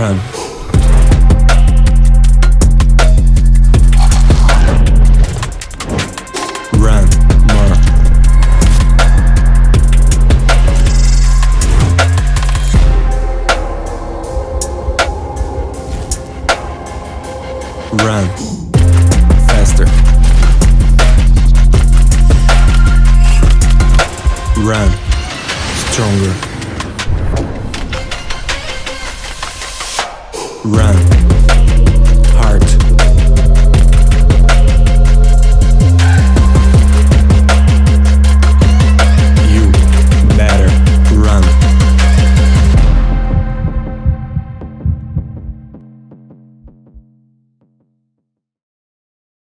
Run. Run. Run faster. Run stronger. run.